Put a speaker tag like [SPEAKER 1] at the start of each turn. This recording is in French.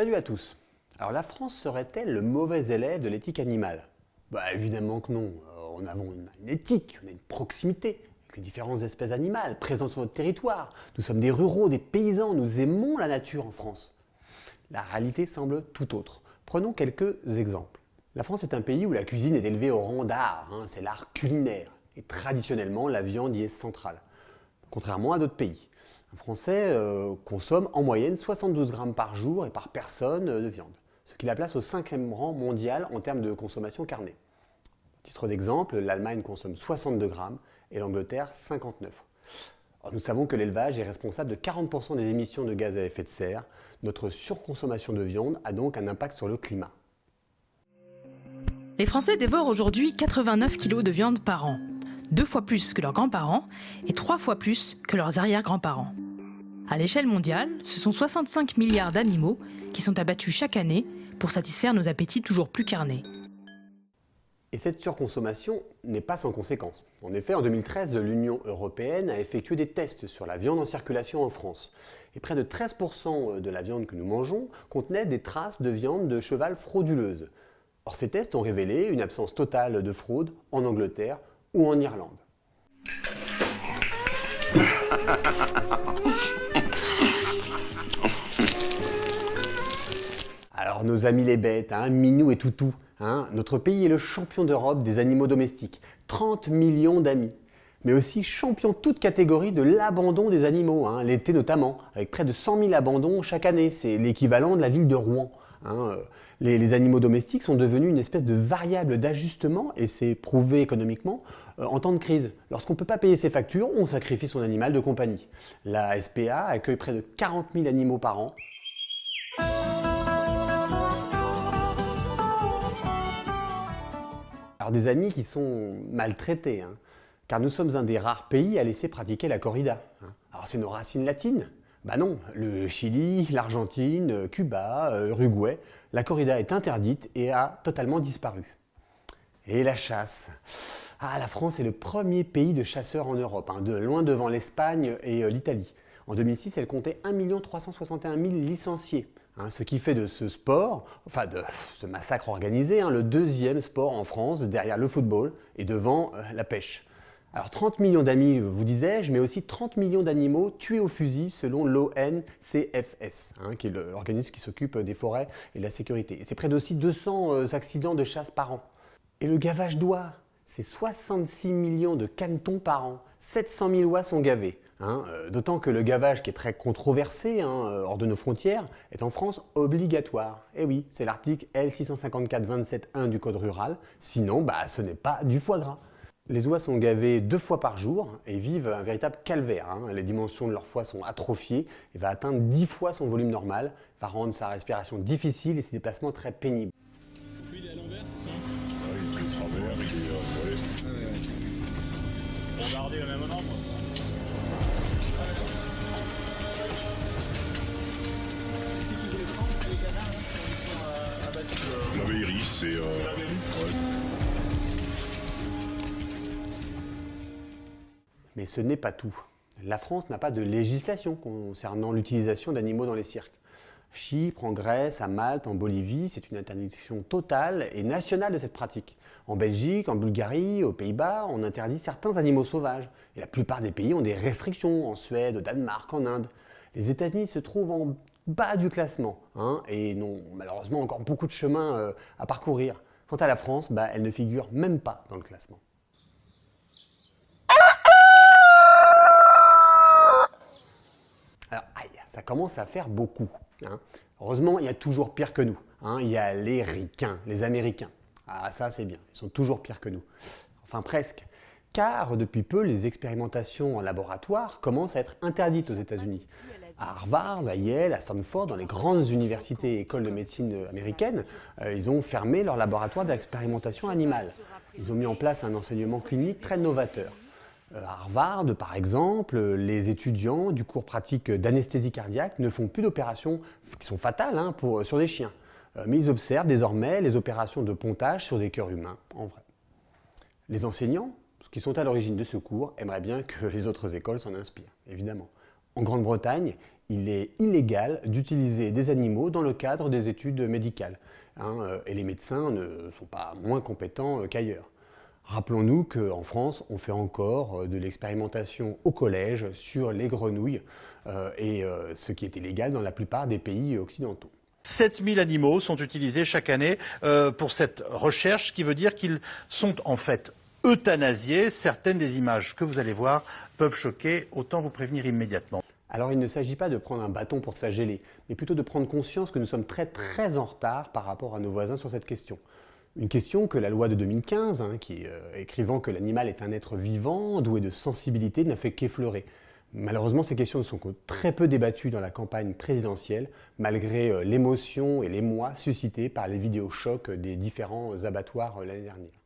[SPEAKER 1] Salut à tous. Alors la France serait-elle le mauvais élève de l'éthique animale? Bah évidemment que non. Euh, on a une éthique, on a une proximité avec les différentes espèces animales présentes sur notre territoire. Nous sommes des ruraux, des paysans, nous aimons la nature en France. La réalité semble tout autre. Prenons quelques exemples. La France est un pays où la cuisine est élevée au rang d'art, hein, c'est l'art culinaire. Et traditionnellement, la viande y est centrale, contrairement à d'autres pays. Un Français euh, consomme en moyenne 72 grammes par jour et par personne euh, de viande, ce qui la place au cinquième rang mondial en termes de consommation carnée. titre d'exemple, l'Allemagne consomme 62 grammes et l'Angleterre 59. nous savons que l'élevage est responsable de 40% des émissions de gaz à effet de serre. Notre surconsommation de viande a donc un impact sur le climat.
[SPEAKER 2] Les Français dévorent aujourd'hui 89 kg de viande par an, deux fois plus que leurs grands-parents et trois fois plus que leurs arrière-grands-parents. À l'échelle mondiale, ce sont 65 milliards d'animaux qui sont abattus chaque année pour satisfaire nos appétits toujours plus carnés.
[SPEAKER 1] Et cette surconsommation n'est pas sans conséquences. En effet, en 2013, l'Union européenne a effectué des tests sur la viande en circulation en France. Et près de 13% de la viande que nous mangeons contenait des traces de viande de cheval frauduleuse. Or, ces tests ont révélé une absence totale de fraude en Angleterre, ou en Irlande. Alors nos amis les bêtes, hein, Minou et Toutou, hein, notre pays est le champion d'Europe des animaux domestiques, 30 millions d'amis. Mais aussi champion toute catégorie de l'abandon des animaux, hein, l'été notamment, avec près de 100 000 abandons chaque année, c'est l'équivalent de la ville de Rouen. Hein, euh, les, animaux domestiques sont devenus une espèce de variable d'ajustement, et c'est prouvé économiquement, euh, en temps de crise. Lorsqu'on ne peut pas payer ses factures, on sacrifie son animal de compagnie. La SPA accueille près de 40 000 animaux par an. Alors des amis qui sont maltraités, hein, car nous sommes un des rares pays à laisser pratiquer la corrida. Hein. Alors c'est nos racines latines, bah non, le Chili, l'Argentine, Cuba, euh, l'Uruguay, la corrida est interdite et a totalement disparu. Et la chasse Ah, la France est le premier pays de chasseurs en Europe, hein, de loin devant l'Espagne et euh, l'Italie. En 2006, elle comptait 1 361 000 licenciés, hein, ce qui fait de ce sport, enfin de ce massacre organisé, hein, le deuxième sport en France derrière le football et devant euh, la pêche. Alors 30 millions d'amis, vous disais-je, mais aussi 30 millions d'animaux tués au fusil selon l'ONCFS, hein, qui est l'organisme qui s'occupe des forêts et de la sécurité. c'est près d'aussi 200 euh, accidents de chasse par an. Et le gavage d'oies, c'est 66 millions de canetons par an. 700 000 oies sont gavées. Hein, euh, d'autant que le gavage, qui est très controversé hein, euh, hors de nos frontières, est en France obligatoire. Et oui, c'est l'article L654-27-1 du Code rural. Sinon, bah, ce n'est pas du foie gras. Les oies sont gavées deux fois par jour et vivent un véritable calvaire. Hein. Les dimensions de leur foie sont atrophiées et va atteindre dix fois son volume normal, va rendre sa respiration difficile et ses déplacements très pénibles.
[SPEAKER 3] il est à l'envers, c'est ça il est travers, il est... Ouais. On va regarder le même endroit. La iris, c'est...
[SPEAKER 1] Mais ce n'est pas tout. La France n'a pas de législation concernant l'utilisation d'animaux dans les cirques. Chypre, en Grèce, à Malte, en Bolivie, c'est une interdiction totale et nationale de cette pratique. En Belgique, en Bulgarie, aux Pays-Bas, on interdit certains animaux sauvages. Et la plupart des pays ont des restrictions, en Suède, au Danemark, en Inde. Les États-Unis se trouvent en bas du classement hein, et n'ont malheureusement encore beaucoup de chemin euh, à parcourir. Quant à la France, bah, elle ne figure même pas dans le classement. Ça commence à faire beaucoup. Hein. Heureusement, il y a toujours pire que nous. Hein. Il y a les ricains, les Américains. Ah ça c'est bien, ils sont toujours pires que nous. Enfin presque. Car depuis peu, les expérimentations en laboratoire commencent à être interdites aux États-Unis. À Harvard, à Yale, à Stanford, dans les grandes universités et écoles de médecine américaines, euh, ils ont fermé leur laboratoire d'expérimentation animale. Ils ont mis en place un enseignement clinique très novateur. Euh, Harvard, par exemple, les étudiants du cours pratique d'anesthésie cardiaque ne font plus d'opérations qui sont fatales hein, pour, sur des chiens. Euh, mais ils observent désormais les opérations de pontage sur des cœurs humains, en vrai. Les enseignants, qui sont à l'origine de ce cours, aimeraient bien que les autres écoles s'en inspirent, évidemment. En Grande-Bretagne, il est illégal d'utiliser des animaux dans le cadre des études médicales. Hein, euh, et les médecins ne sont pas moins compétents euh, qu'ailleurs. Rappelons-nous qu'en France, on fait encore euh, de l'expérimentation au collège sur les grenouilles, et ce qui est illégal dans la plupart des pays occidentaux.
[SPEAKER 4] 7000 animaux sont utilisés chaque année pour cette recherche, ce qui veut dire qu'ils sont en fait euthanasiés. Certaines des images que vous allez voir peuvent choquer, autant vous prévenir immédiatement.
[SPEAKER 1] Alors il ne s'agit pas de prendre un bâton pour se flageller, mais plutôt de prendre conscience que nous sommes très très en retard par rapport à nos voisins sur cette question. Une question que la loi de 2015, hein, qui euh, écrivant que l'animal est un être vivant, doué de sensibilité, n'a fait qu'effleurer. Malheureusement, ces questions ne sont que très peu débattues dans la campagne présidentielle, malgré euh, l'émotion et l'émoi suscités par les vidéos chocs des différents abattoirs euh, l'année dernière.